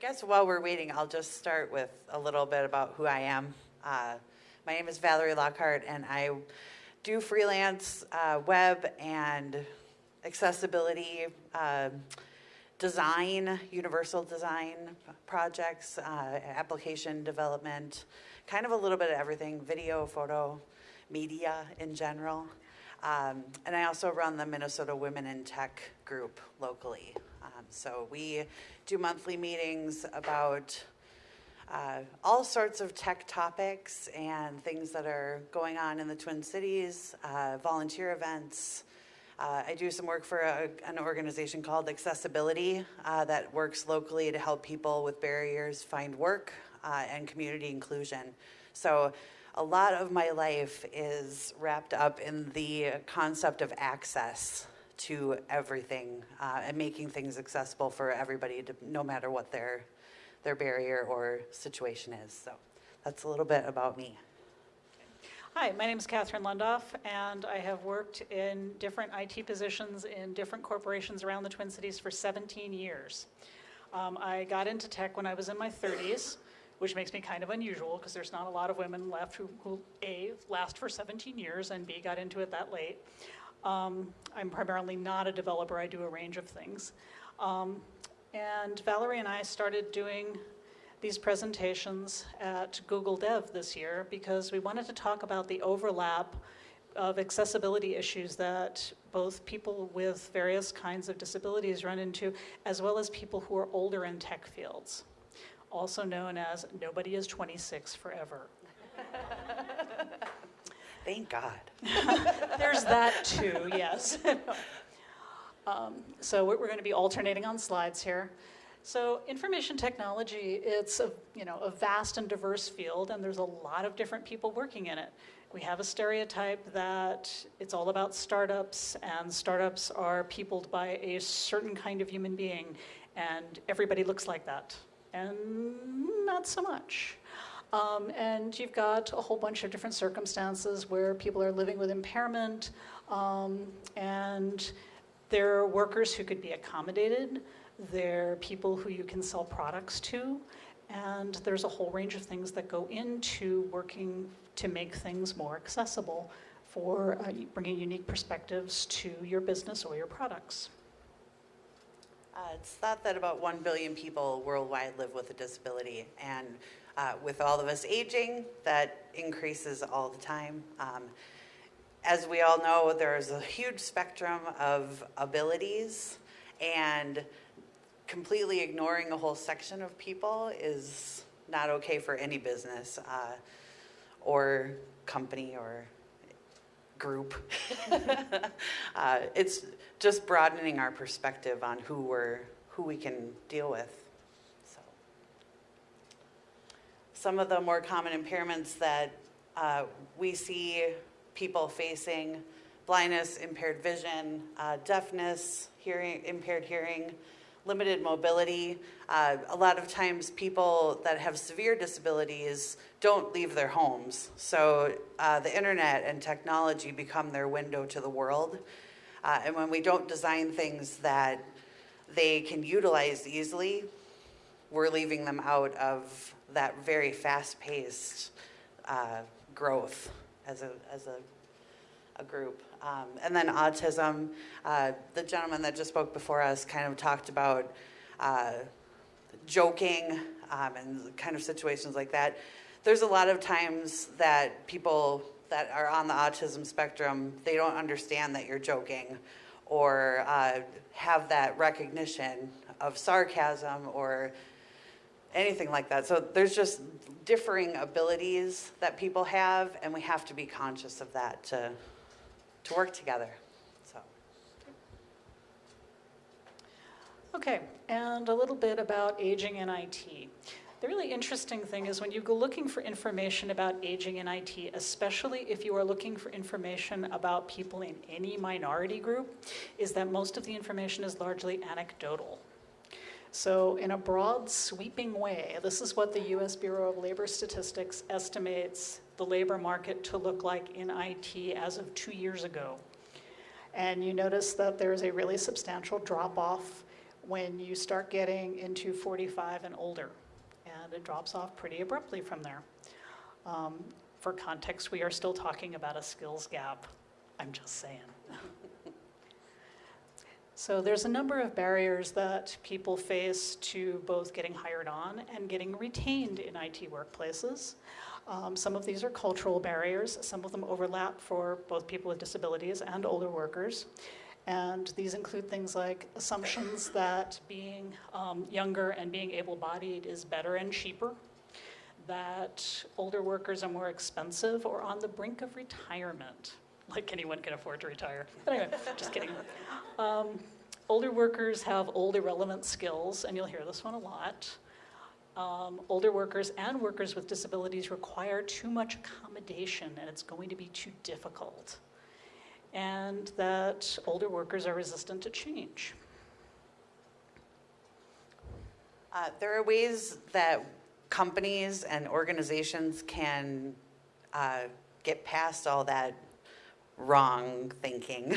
guess while we're waiting, I'll just start with a little bit about who I am. Uh, my name is Valerie Lockhart, and I do freelance uh, web and accessibility uh, design, universal design projects, uh, application development, kind of a little bit of everything, video, photo, media in general. Um, and I also run the Minnesota Women in Tech group locally. Um, so we do monthly meetings about uh, all sorts of tech topics and things that are going on in the Twin Cities, uh, volunteer events. Uh, I do some work for a, an organization called Accessibility uh, that works locally to help people with barriers find work uh, and community inclusion. So a lot of my life is wrapped up in the concept of access to everything uh, and making things accessible for everybody, to, no matter what their, their barrier or situation is. So that's a little bit about me. Hi, my name is Catherine Lundoff, and I have worked in different IT positions in different corporations around the Twin Cities for 17 years. Um, I got into tech when I was in my 30s, which makes me kind of unusual because there's not a lot of women left who, who, A, last for 17 years, and B, got into it that late. Um, I'm primarily not a developer, I do a range of things. Um, and Valerie and I started doing these presentations at Google Dev this year because we wanted to talk about the overlap of accessibility issues that both people with various kinds of disabilities run into, as well as people who are older in tech fields, also known as nobody is 26 forever. Thank God. There's that too, yes. um, so we're, we're going to be alternating on slides here. So information technology, it's a, you know, a vast and diverse field and there's a lot of different people working in it. We have a stereotype that it's all about startups and startups are peopled by a certain kind of human being and everybody looks like that. And not so much. Um, and you've got a whole bunch of different circumstances where people are living with impairment um, and there are workers who could be accommodated. There are people who you can sell products to. And there's a whole range of things that go into working to make things more accessible for uh, bringing unique perspectives to your business or your products. Uh, it's thought that about 1 billion people worldwide live with a disability. And uh, with all of us aging, that increases all the time. Um, as we all know, there's a huge spectrum of abilities and completely ignoring a whole section of people is not okay for any business uh, or company or group. uh, it's just broadening our perspective on who we're, who we can deal with. Some of the more common impairments that uh, we see people facing, blindness, impaired vision, uh, deafness, hearing, impaired hearing, limited mobility. Uh, a lot of times people that have severe disabilities don't leave their homes. So uh, the internet and technology become their window to the world. Uh, and when we don't design things that they can utilize easily, we're leaving them out of that very fast-paced uh, growth as a, as a, a group. Um, and then autism, uh, the gentleman that just spoke before us kind of talked about uh, joking um, and kind of situations like that. There's a lot of times that people that are on the autism spectrum, they don't understand that you're joking or uh, have that recognition of sarcasm or anything like that. So there's just differing abilities that people have, and we have to be conscious of that to, to work together. So. Okay, and a little bit about aging in IT. The really interesting thing is when you go looking for information about aging in IT, especially if you are looking for information about people in any minority group, is that most of the information is largely anecdotal. So in a broad sweeping way, this is what the US Bureau of Labor Statistics estimates the labor market to look like in IT as of two years ago. And you notice that there's a really substantial drop off when you start getting into 45 and older, and it drops off pretty abruptly from there. Um, For context, we are still talking about a skills gap. I'm just saying. So there's a number of barriers that people face to both getting hired on and getting retained in IT workplaces. Um, some of these are cultural barriers. Some of them overlap for both people with disabilities and older workers. And these include things like assumptions that being um, younger and being able-bodied is better and cheaper, that older workers are more expensive or on the brink of retirement, like anyone can afford to retire. But anyway, just kidding. Um, older workers have old irrelevant skills, and you'll hear this one a lot. Um, older workers and workers with disabilities require too much accommodation, and it's going to be too difficult. And that older workers are resistant to change. Uh, There are ways that companies and organizations can uh, get past all that wrong thinking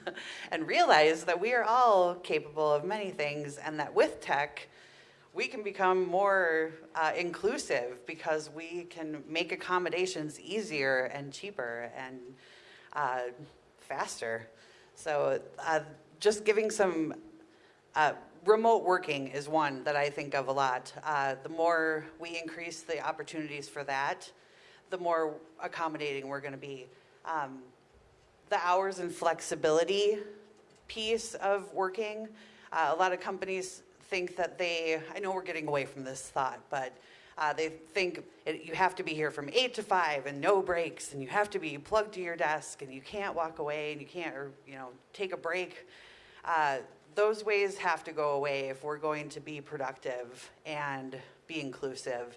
and realize that we are all capable of many things and that with tech, we can become more uh, inclusive because we can make accommodations easier and cheaper and uh, faster. So uh, just giving some uh, remote working is one that I think of a lot. Uh, the more we increase the opportunities for that, the more accommodating we're going to be. Um, the hours and flexibility piece of working, uh, a lot of companies think that they, I know we're getting away from this thought, but uh, they think it, you have to be here from eight to five and no breaks, and you have to be plugged to your desk, and you can't walk away, and you can't, or you know, take a break. Uh, those ways have to go away if we're going to be productive and be inclusive.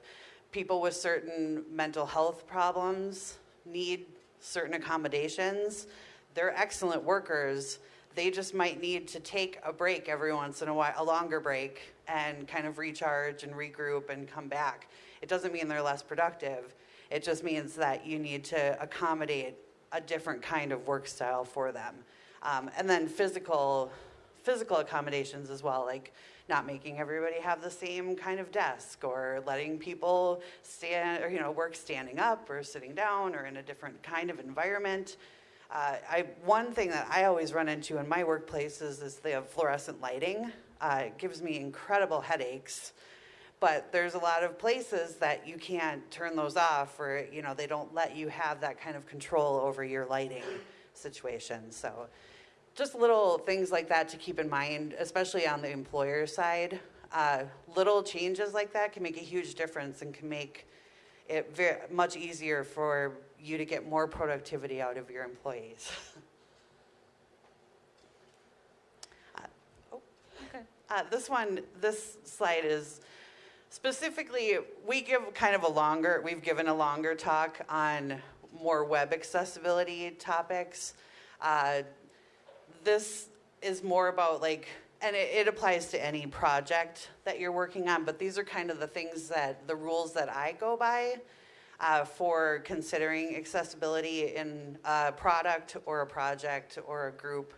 People with certain mental health problems need certain accommodations. They're excellent workers. They just might need to take a break every once in a while, a longer break, and kind of recharge and regroup and come back. It doesn't mean they're less productive. It just means that you need to accommodate a different kind of work style for them. Um, and then physical physical accommodations as well, like not making everybody have the same kind of desk or letting people stand or you know work standing up or sitting down or in a different kind of environment. Uh, I, one thing that I always run into in my workplaces is the fluorescent lighting. Uh, it gives me incredible headaches, but there's a lot of places that you can't turn those off or you know they don't let you have that kind of control over your lighting situation. So just little things like that to keep in mind, especially on the employer side. Uh, little changes like that can make a huge difference and can make it very much easier for you to get more productivity out of your employees. uh, oh, okay. Uh, this one, this slide is specifically, we give kind of a longer, we've given a longer talk on more web accessibility topics. This is more about like, and it, it, applies to any project that you're working on, but these are kind of the things that, the rules that I go by uh, for considering accessibility in a product or a project or a group.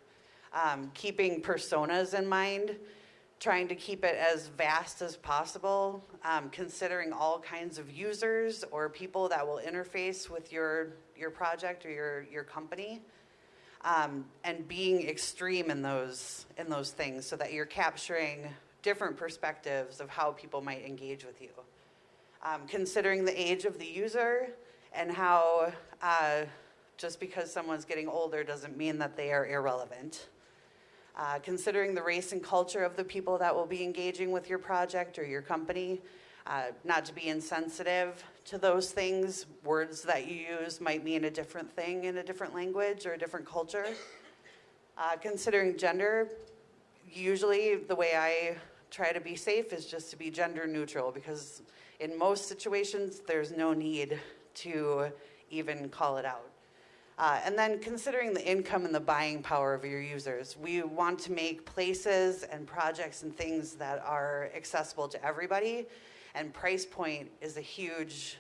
Um, keeping personas in mind, trying to keep it as vast as possible, um, considering all kinds of users or people that will interface with your, your project or your, your company um, and being extreme in those in those things so that you're capturing different perspectives of how people might engage with you. Um, considering the age of the user and how uh, just because someone's getting older doesn't mean that they are irrelevant. Uh, considering the race and culture of the people that will be engaging with your project or your company, uh, not to be insensitive to those things. Words that you use might mean a different thing in a different language or a different culture. Uh, considering gender, usually the way I try to be safe is just to be gender neutral because in most situations there's no need to even call it out. Uh, and then considering the income and the buying power of your users, we want to make places and projects and things that are accessible to everybody and price point is a huge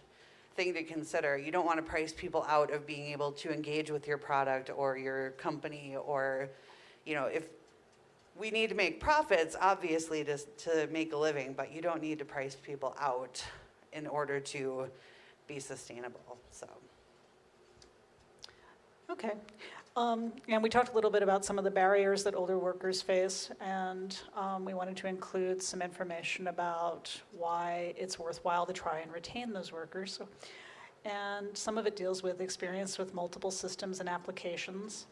thing to consider. You don't want to price people out of being able to engage with your product or your company or, you know, if we need to make profits, obviously, to, to make a living, but you don't need to price people out in order to be sustainable, so. Okay. Um, And we talked a little bit about some of the barriers that older workers face, and um, we wanted to include some information about why it's worthwhile to try and retain those workers. And some of it deals with experience with multiple systems and applications.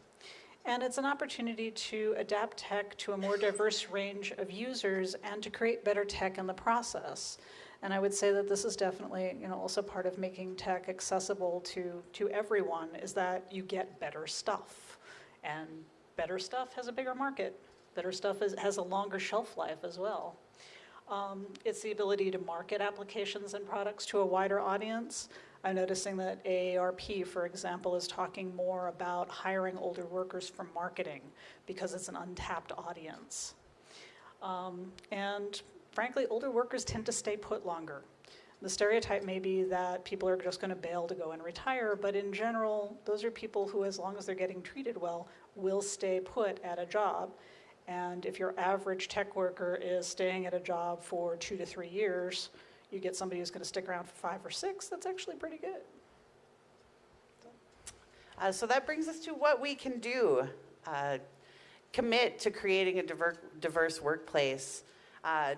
And it's an opportunity to adapt tech to a more diverse range of users and to create better tech in the process. And I would say that this is definitely, you know, also part of making tech accessible to, to everyone is that you get better stuff. And better stuff has a bigger market. Better stuff is, has a longer shelf life as well. Um, it's the ability to market applications and products to a wider audience. I'm noticing that AARP, for example, is talking more about hiring older workers for marketing because it's an untapped audience. Um, and frankly, older workers tend to stay put longer. The stereotype may be that people are just going to bail to go and retire, but in general, those are people who, as long as they're getting treated well, will stay put at a job. And if your average tech worker is staying at a job for two to three years, you get somebody who's going to stick around for five or six, that's actually pretty good. Uh, so that brings us to what we can do. Uh, commit to creating a diver- diverse workplace. Uh,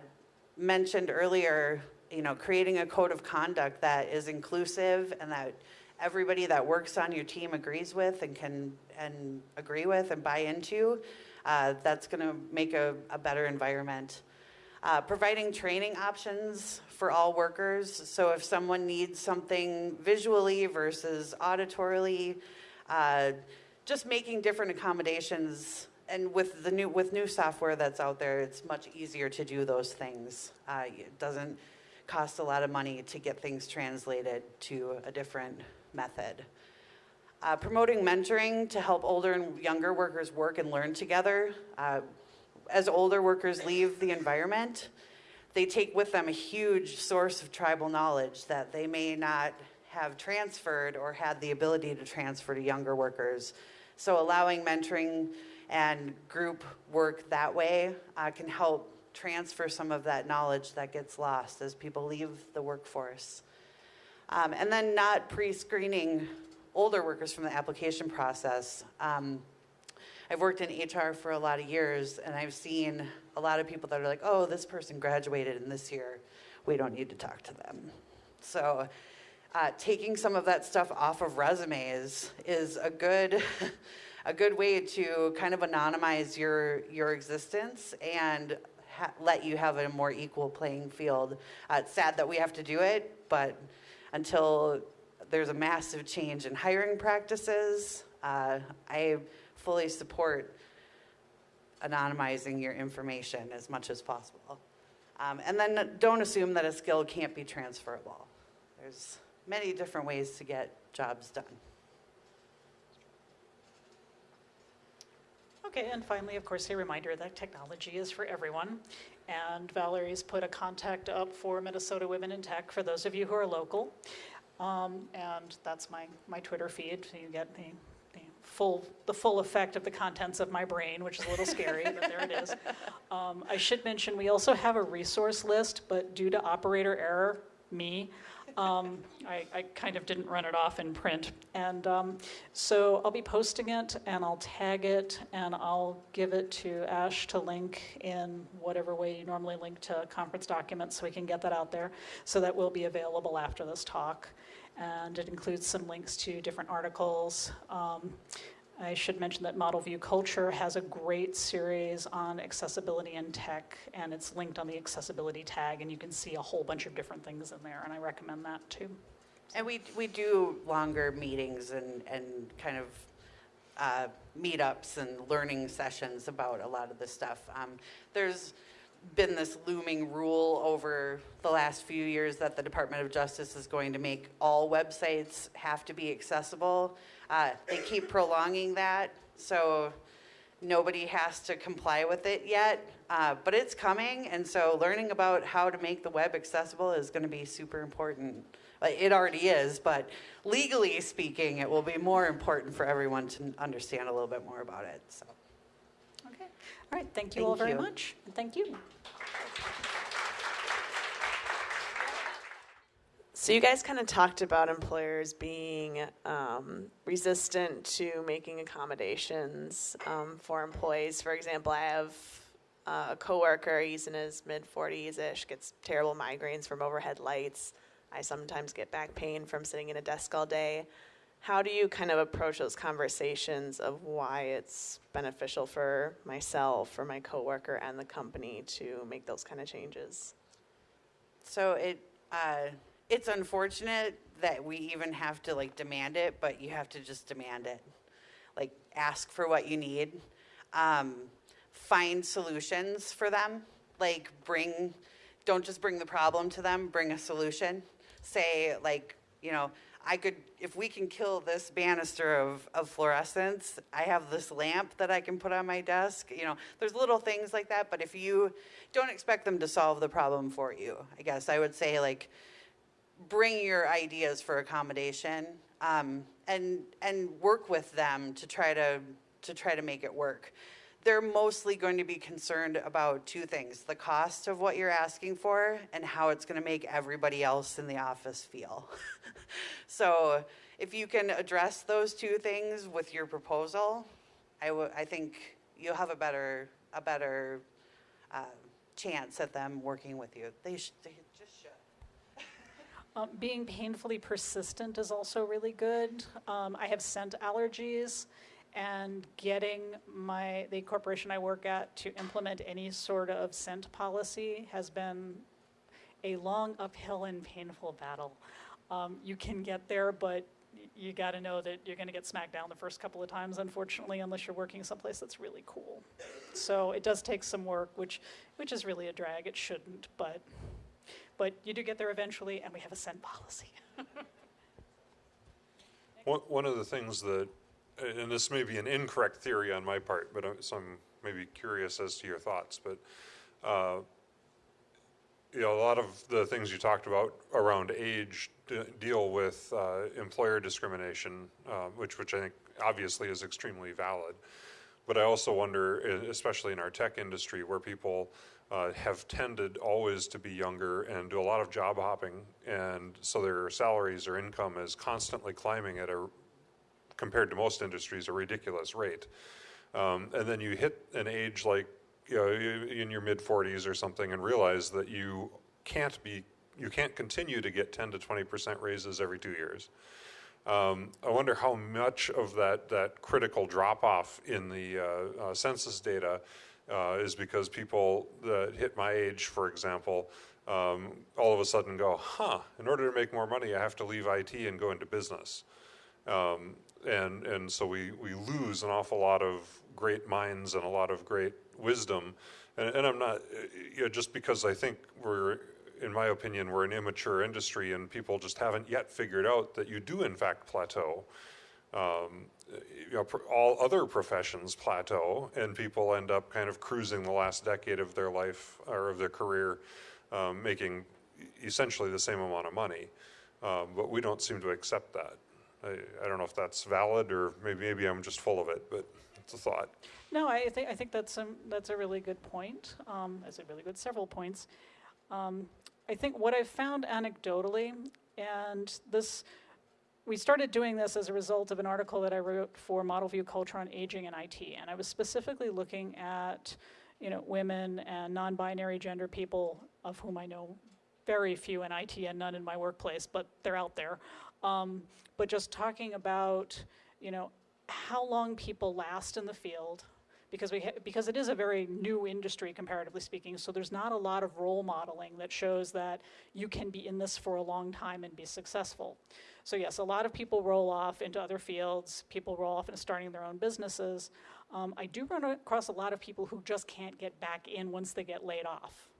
mentioned earlier, you know, creating a code of conduct that is inclusive and that everybody that works on your team agrees with and can and agree with and buy into. Uh, that's going to make a, a better environment. Uh, providing training options for all workers. So if someone needs something visually versus auditorily, uh, just making different accommodations. And with the new with new software that's out there, it's much easier to do those things. Uh, it doesn't cost a lot of money to get things translated to a different method. Uh, promoting mentoring to help older and younger workers work and learn together. Uh, as older workers leave the environment, they take with them a huge source of tribal knowledge that they may not have transferred or had the ability to transfer to younger workers. So allowing mentoring and group work that way uh, can help transfer some of that knowledge that gets lost as people leave the workforce. Um, and then not pre-screening older workers from the application process. Um, I've worked in HR for a lot of years, and I've seen a lot of people that are like, oh, this person graduated in this year. We don't need to talk to them. So uh, taking some of that stuff off of resumes is a good, a good way to kind of anonymize your, your existence and let you have a more equal playing field. Uh, it's sad that we have to do it, but until there's a massive change in hiring practices, uh, I fully support anonymizing your information as much as possible. Um, and then don't assume that a skill can't be transferable. There's many different ways to get jobs done. Okay, and finally, of course, a reminder that technology is for everyone. And Valerie's put a contact up for Minnesota Women in Tech for those of you who are local. Um, and that's my, my Twitter feed. So you get the, the full the full effect of the contents of my brain, which is a little scary, but there it is. Um, I should mention we also have a resource list, but due to operator error, me, um, I, I, kind of didn't run it off in print. And um, so I'll be posting it and I'll tag it and I'll give it to Ash to link in whatever way you normally link to conference documents so we can get that out there. So that will be available after this talk. And it includes some links to different articles. Um, I should mention that Model View Culture has a great series on accessibility in tech, and it's linked on the accessibility tag, and you can see a whole bunch of different things in there, and I recommend that too. And we, we do longer meetings and, and kind of uh, meetups and learning sessions about a lot of this stuff. Um, there's been this looming rule over the last few years that the Department of Justice is going to make all websites have to be accessible. Uh, they keep prolonging that, so nobody has to comply with it yet, uh, but it's coming, and so learning about how to make the web accessible is going to be super important. Uh, It already is, but legally speaking, it will be more important for everyone to understand a little bit more about it. So. All right, thank you all very you. much. And Thank you. So you guys kind of talked about employers being um, resistant to making accommodations um, for employees. For example, I have uh, a coworker. He's in his mid 40s ish. Gets terrible migraines from overhead lights. I sometimes get back pain from sitting in a desk all day. How do you kind of approach those conversations of why it's beneficial for myself, for my coworker, and the company to make those kind of changes? So it, uh, it's unfortunate that we even have to like demand it, but you have to just demand it. Like ask for what you need. Um, find solutions for them. Like bring, don't just bring the problem to them, bring a solution. Say like, you know, I could, if we can kill this banister of, of fluorescence, I have this lamp that I can put on my desk. You know, there's little things like that, but if you don't expect them to solve the problem for you, I guess I would say like, bring your ideas for accommodation um, and and work with them to try to to try to make it work. They're mostly going to be concerned about two things: the cost of what you're asking for and how it's going to make everybody else in the office feel. so, if you can address those two things with your proposal, I I think you'll have a better a better uh, chance at them working with you. They, sh- they just should. Um, being painfully persistent is also really good. Um, I have scent allergies, and getting my the corporation I work at to implement any sort of scent policy has been a long uphill and painful battle. Um, you can get there, but you got to know that you're going to get smacked down the first couple of times, unfortunately, unless you're working someplace that's really cool. So it does take some work, which which is really a drag. It shouldn't, but but you do get there eventually, and we have a scent policy. One, one of the things that, and this may be an incorrect theory on my part, but I'm, so I'm maybe curious as to your thoughts, but, uh, you know, a lot of the things you talked about around age deal with uh, employer discrimination, uh, which, which I think obviously is extremely valid. But I also wonder, especially in our tech industry, where people uh, have tended always to be younger and do a lot of job hopping, and so their salaries or income is constantly climbing at a, compared to most industries, a ridiculous rate. Um, and then you hit an age like, you know, in your mid 40s or something, and realize that you can't be, you can't continue to get 10 to 20 percent raises every two years. Um, I wonder how much of that, that critical drop off in the uh, uh, census data uh, is because people that hit my age, for example, um, all of a sudden go, huh, in order to make more money, I have to leave IT and go into business. Um, and, and so we, we lose an awful lot of great minds and a lot of great wisdom. And, and I'm not, you know, just because I think we're, in my opinion, we're an immature industry and people just haven't yet figured out that you do in fact plateau. Um, you know, all other professions plateau and people end up kind of cruising the last decade of their life or of their career, um, making essentially the same amount of money. Um, but we don't seem to accept that. I, I don't know if that's valid or maybe, maybe I'm just full of it, but it's a thought. No, I think I think that's a, that's a really good point. Um, that's a really good several points. Um, I think what I've found anecdotally, and this, we started doing this as a result of an article that I wrote for Model View Culture on Aging and IT, and I was specifically looking at, you know, women and non-binary gender people, of whom I know very few in IT and none in my workplace, but they're out there. Um, but just talking about, you know, how long people last in the field, because we because it is a very new industry comparatively speaking. So there's not a lot of role modeling that shows that you can be in this for a long time and be successful. So yes, a lot of people roll off into other fields. People roll off into starting their own businesses. Um, I do run across a lot of people who just can't get back in once they get laid off.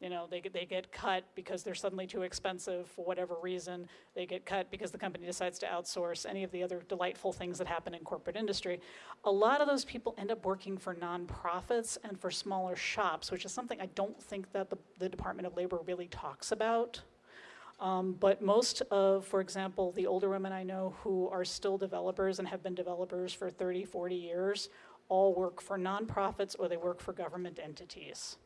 You know, they get, they get cut because they're suddenly too expensive for whatever reason. They get cut because the company decides to outsource any of the other delightful things that happen in corporate industry. A lot of those people end up working for nonprofits and for smaller shops, which is something I don't think that the, the Department of Labor really talks about. Um, but most of, for example, the older women I know who are still developers and have been developers for 30, 40 years all work for nonprofits or they work for government entities.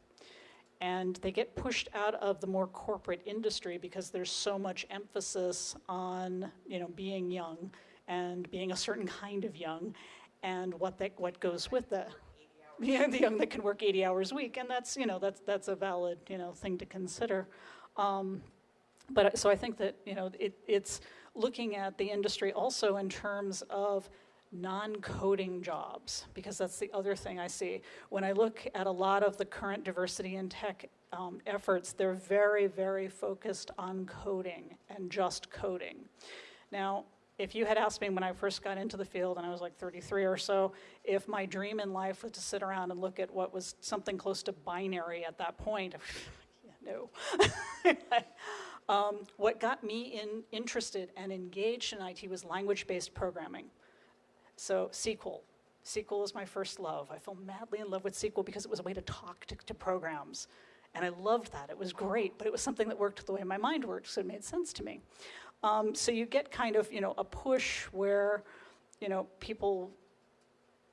And they get pushed out of the more corporate industry because there's so much emphasis on, you know, being young and being a certain kind of young and what that, what goes with that. Yeah, the young that can work 80 hours a week, and that's, you know, that's, that's a valid, you know, thing to consider. Um, but so I think that, you know, it, it's looking at the industry also in terms of non-coding jobs, because that's the other thing I see. When I look at a lot of the current diversity in tech um, efforts, they're very, very focused on coding and just coding. Now, if you had asked me when I first got into the field, and I was like 33 or so, if my dream in life was to sit around and look at what was something close to binary at that point, no. um, what got me in, interested and engaged in IT was language-based programming. So SQL. SQL is my first love. I fell madly in love with SQL because it was a way to talk to, to programs. And I loved that. It was great, but it was something that worked the way my mind worked, so it made sense to me. Um, so you get kind of, you know, a push where, you know, people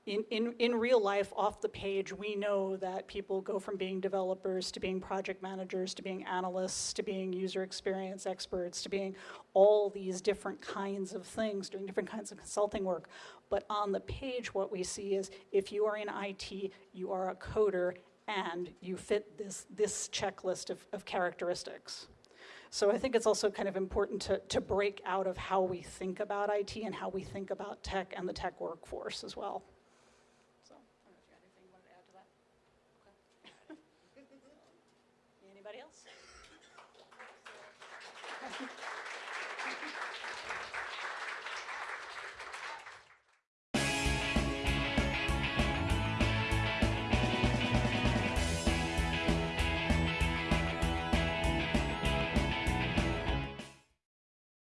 in, in, in real life, off the page, we know that people go from being developers to being project managers to being analysts to being user experience experts to being all these different kinds of things, doing different kinds of consulting work. But on the page, what we see is if you are in IT, you are a coder and you fit this, this checklist of, of characteristics. So I think it's also kind of important to, to break out of how we think about IT and how we think about tech and the tech workforce as well.